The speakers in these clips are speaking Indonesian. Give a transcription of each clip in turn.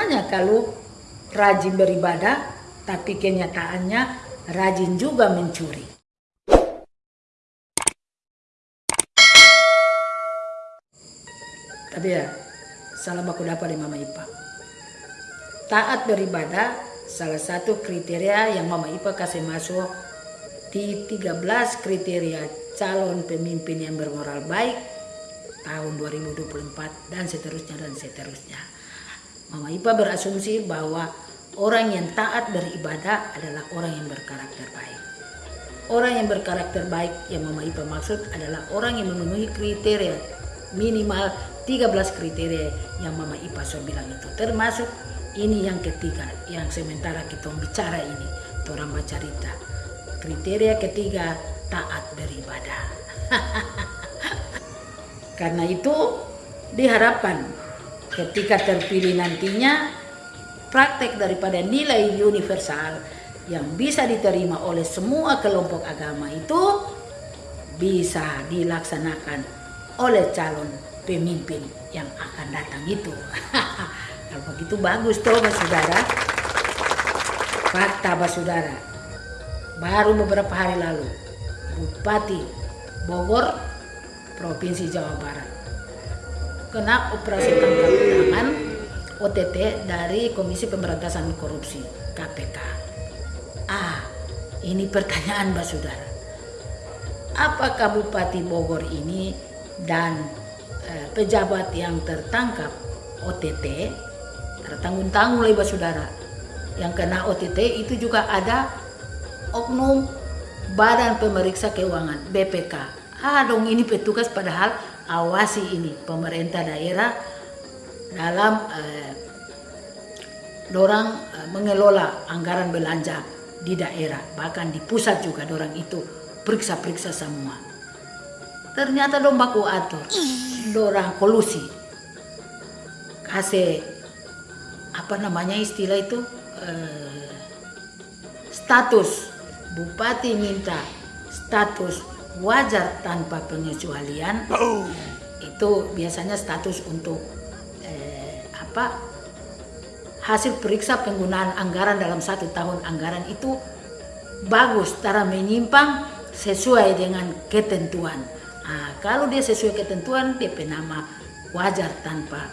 gunanya kalau rajin beribadah tapi kenyataannya rajin juga mencuri? Tapi ya, salam aku dapat dari Mama Ipa. Taat beribadah salah satu kriteria yang Mama Ipa kasih masuk di 13 kriteria calon pemimpin yang bermoral baik tahun 2024 dan seterusnya dan seterusnya. Mama Ipa berasumsi bahwa orang yang taat beribadah adalah orang yang berkarakter baik. Orang yang berkarakter baik yang Mama Ipa maksud adalah orang yang memenuhi kriteria minimal 13 kriteria yang Mama Ipa so bilang itu. Termasuk ini yang ketiga yang sementara kita bicara ini. Orang baca cerita. Kriteria ketiga taat beribadah. Karena itu diharapkan ketika terpilih nantinya praktek daripada nilai universal yang bisa diterima oleh semua kelompok agama itu bisa dilaksanakan oleh calon pemimpin yang akan datang itu. Kalau begitu bagus toh saudara. Fakta saudara. Baru beberapa hari lalu Bupati Bogor Provinsi Jawa Barat kena operasi tangkap tangan OTT dari Komisi Pemberantasan Korupsi KPK. Ah, ini pertanyaan Mbak Saudara. Apakah Bupati Bogor ini dan eh, pejabat yang tertangkap OTT tertanggung-tanggung oleh Mbak Saudara yang kena OTT itu juga ada oknum Badan Pemeriksa Keuangan BPK. Ah dong ini petugas padahal awasi ini pemerintah daerah dalam eh, dorang eh, mengelola anggaran belanja di daerah bahkan di pusat juga dorang itu periksa-periksa semua. Ternyata dong baku atur dorang kolusi. Kasih apa namanya istilah itu? Eh, status. Bupati minta status wajar tanpa pengecualian. Itu biasanya status untuk apa hasil periksa penggunaan anggaran dalam satu tahun. Anggaran itu bagus, cara menyimpang sesuai dengan ketentuan. Nah, kalau dia sesuai ketentuan, dia penama wajar tanpa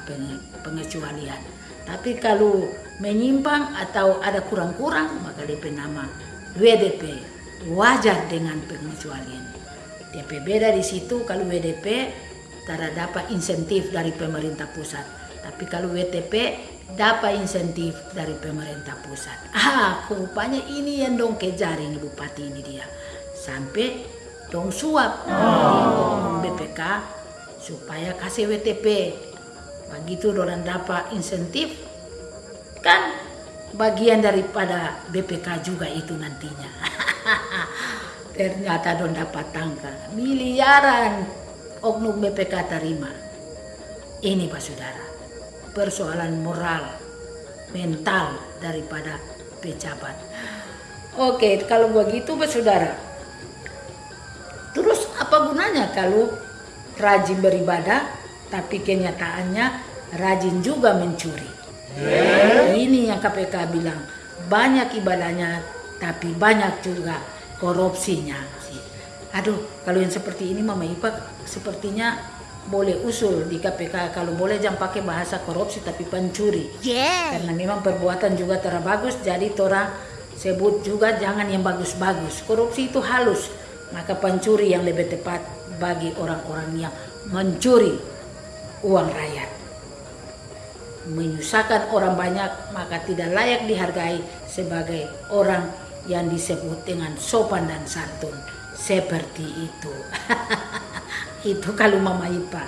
pengecualian. Tapi kalau menyimpang atau ada kurang-kurang, maka dia penama WDP, wajar dengan pengecualian. DP beda di situ kalau WDP tidak dapat insentif dari pemerintah pusat tapi kalau WTP dapat insentif dari pemerintah pusat. Ah, rupanya ini yang dong kejar ini bupati ini dia. Sampai dong suap oh. BPK supaya kasih WTP. Begitu orang dapat insentif kan bagian daripada BPK juga itu nantinya. Ternyata dong dapat tangka miliaran oknum BPK terima. Ini Pak Saudara persoalan moral, mental daripada pejabat. Oke, kalau begitu saudara, terus apa gunanya kalau rajin beribadah tapi kenyataannya rajin juga mencuri? Yeah. Ini yang KPK bilang, banyak ibadahnya tapi banyak juga korupsinya. Aduh, kalau yang seperti ini Mama Ipa sepertinya boleh usul di KPK kalau boleh jangan pakai bahasa korupsi tapi pencuri yeah. karena memang perbuatan juga terbagus jadi tora sebut juga jangan yang bagus-bagus korupsi itu halus maka pencuri yang lebih tepat bagi orang-orang yang mencuri uang rakyat menyusahkan orang banyak maka tidak layak dihargai sebagai orang yang disebut dengan sopan dan santun. Seperti itu. Itu kalau mama ipa.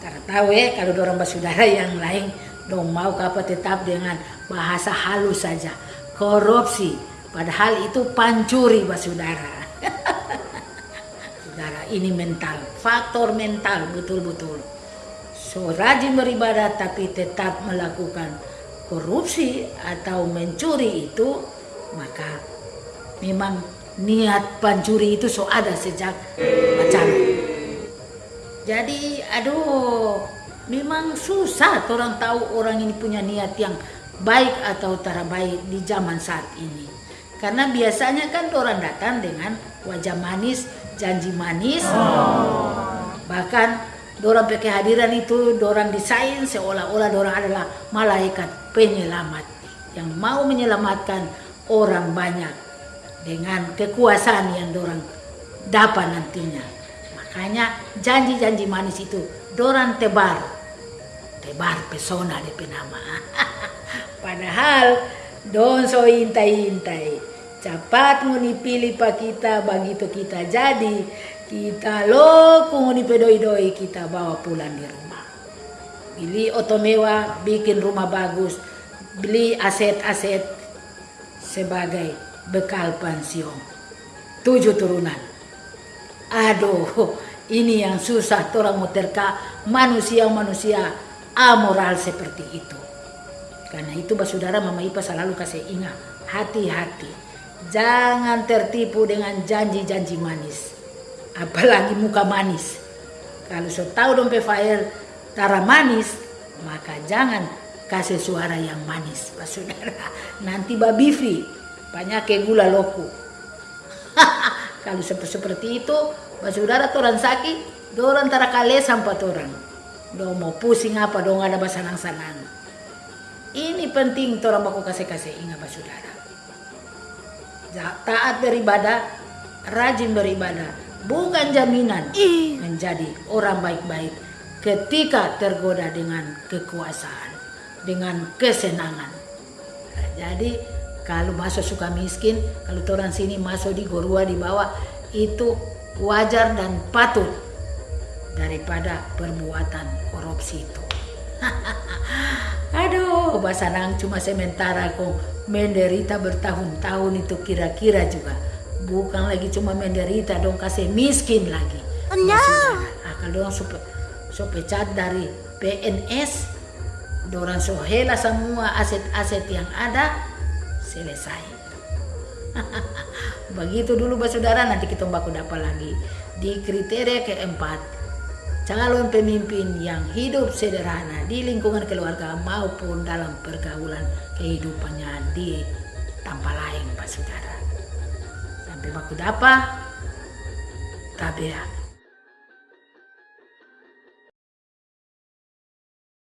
Karena tahu ya kalau dorong saudara yang lain dong mau apa tetap dengan bahasa halus saja. Korupsi. Padahal itu pancuri saudara saudara ini mental. Faktor mental betul-betul. So rajin beribadah tapi tetap melakukan korupsi atau mencuri itu maka memang niat pancuri itu so ada sejak pacaran. Jadi aduh memang susah orang tahu orang ini punya niat yang baik atau tara baik di zaman saat ini. Karena biasanya kan orang datang dengan wajah manis, janji manis, bahkan dorang pakai hadiran itu dorang desain seolah-olah dorang adalah malaikat penyelamat yang mau menyelamatkan orang banyak dengan kekuasaan yang dorang dapat nantinya. Makanya janji-janji manis itu dorang tebar, tebar pesona di penama. Padahal don so intai-intai, cepat nguni pilih pak kita begitu kita jadi kita lo nguni pedoi-doi kita bawa pulang di rumah. Beli oto mewah, bikin rumah bagus, beli aset-aset sebagai bekal pensiun. Tujuh turunan. Aduh, ini yang susah orang mau terka manusia-manusia amoral seperti itu. Karena itu saudara Mama Ipa selalu kasih ingat, hati-hati. Jangan tertipu dengan janji-janji manis. Apalagi muka manis. Kalau so tahu dompet file tara manis, maka jangan kasih suara yang manis, Pak Saudara. Nanti babifi, banyak gula loku. Kalau seperti itu, Pak Saudara orang sakit, dorang tara kale sampai orang. Do mau pusing apa, dong ada basanang-sanang. Ini penting orang baku kasih-kasih ingat Pak Saudara. Taat beribadah, rajin beribadah, bukan jaminan menjadi orang baik-baik ketika tergoda dengan kekuasaan, dengan kesenangan. Jadi kalau masuk suka miskin, kalau orang sini masuk di gorua di bawah itu wajar dan patut daripada perbuatan korupsi itu. Aduh, Basanang cuma sementara kok menderita bertahun-tahun itu kira-kira juga. Bukan lagi cuma menderita, dong kasih miskin lagi. Oh, no. Nah, kalau dong so pecat dari PNS, dorang so hela semua aset-aset yang ada, selesai. Begitu dulu saudara nanti kita baku dapat lagi. Di kriteria keempat, calon pemimpin yang hidup sederhana di lingkungan keluarga maupun dalam pergaulan kehidupannya di tanpa lain Pak Saudara. Sampai baku dapat, tabea